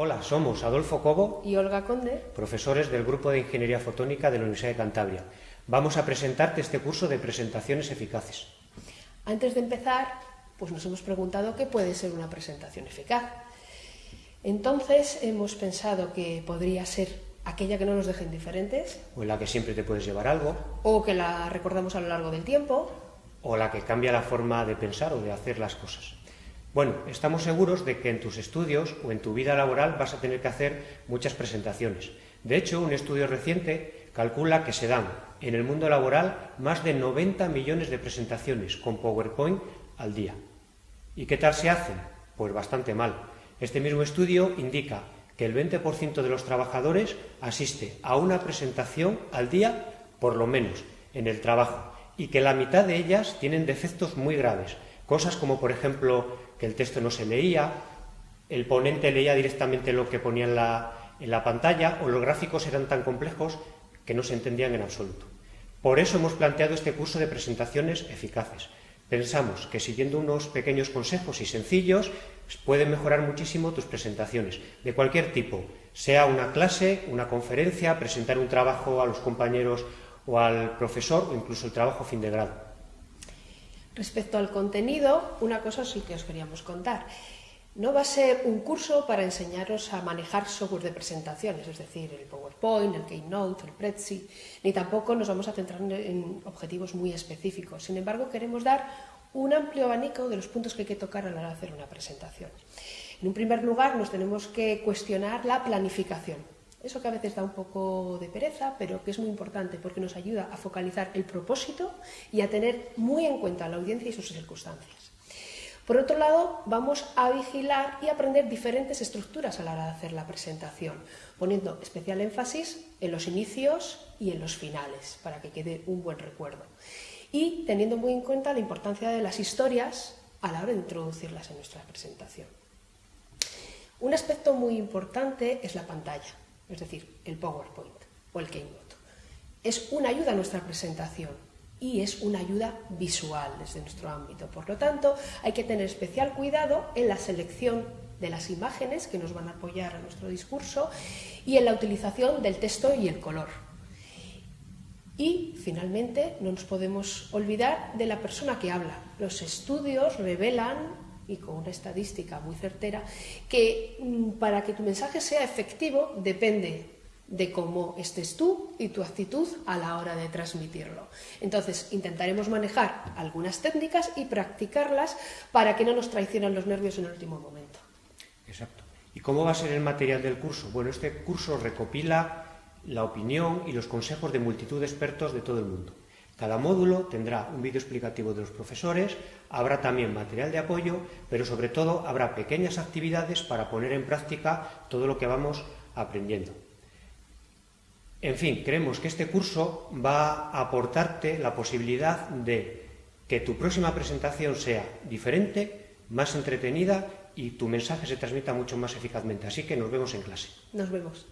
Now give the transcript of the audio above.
Hola, somos Adolfo Cobo y Olga Conde, profesores del Grupo de Ingeniería Fotónica de la Universidad de Cantabria. Vamos a presentarte este curso de presentaciones eficaces. Antes de empezar, pues nos hemos preguntado qué puede ser una presentación eficaz. Entonces hemos pensado que podría ser aquella que no nos deje indiferentes. O en la que siempre te puedes llevar algo. O que la recordamos a lo largo del tiempo. O la que cambia la forma de pensar o de hacer las cosas. Bueno, estamos seguros de que en tus estudios o en tu vida laboral vas a tener que hacer muchas presentaciones. De hecho, un estudio reciente calcula que se dan en el mundo laboral más de 90 millones de presentaciones con PowerPoint al día. ¿Y qué tal se hacen? Pues bastante mal. Este mismo estudio indica que el 20% de los trabajadores asiste a una presentación al día, por lo menos, en el trabajo, y que la mitad de ellas tienen defectos muy graves, Cosas como, por ejemplo, que el texto no se leía, el ponente leía directamente lo que ponía en la, pantalla o los gráficos eran tan complejos que no se entendían en absoluto. Por eso hemos planteado este curso de presentaciones eficaces. Pensamos que siguiendo unos pequeños consejos y sencillos pueden mejorar muchísimo tus presentaciones, de cualquier tipo, sea una clase, una conferencia, presentar un trabajo a los compañeros o al profesor o incluso el trabajo fin de grado. Respecto al contenido, una cosa sí que os queríamos contar. No va a ser un curso para enseñaros a manejar software de presentaciones, es decir, el PowerPoint, el Keynote, el Prezi, ni tampoco nos vamos a centrar en objetivos muy específicos. Sin embargo, queremos dar un amplio abanico de los puntos que hay que tocar a la hora de hacer una presentación. En un primer lugar, nos tenemos que cuestionar la planificación. Eso que a veces da un poco de pereza, pero que es muy importante porque nos ayuda a focalizar el propósito y a tener muy en cuenta la audiencia y sus circunstancias. Por otro lado, vamos a vigilar y aprender diferentes estructuras a la hora de hacer la presentación, poniendo especial énfasis en los inicios y en los finales, para que quede un buen recuerdo. Y teniendo muy en cuenta la importancia de las historias a la hora de introducirlas en nuestra presentación. Un aspecto muy importante es la pantalla es decir, el PowerPoint o el Keynote. Es una ayuda a nuestra presentación y es una ayuda visual desde nuestro ámbito. Por lo tanto, hay que tener especial cuidado en la selección de las imágenes que nos van a apoyar a nuestro discurso y en la utilización del texto y el color. Y, finalmente, no nos podemos olvidar de la persona que habla. Los estudios revelan y con una estadística muy certera, que mm, para que tu mensaje sea efectivo depende de cómo estés tú y tu actitud a la hora de transmitirlo. Entonces, intentaremos manejar algunas técnicas y practicarlas para que no nos traicionen los nervios en el último momento. Exacto. ¿Y cómo va a ser el material del curso? Bueno, este curso recopila la opinión y los consejos de multitud de expertos de todo el mundo. Cada módulo tendrá un vídeo explicativo de los profesores, habrá también material de apoyo, pero sobre todo habrá pequeñas actividades para poner en práctica todo lo que vamos aprendiendo. En fin, creemos que este curso va a aportarte la posibilidad de que tu próxima presentación sea diferente, más entretenida y tu mensaje se transmita mucho más eficazmente. Así que nos vemos en clase. Nos vemos.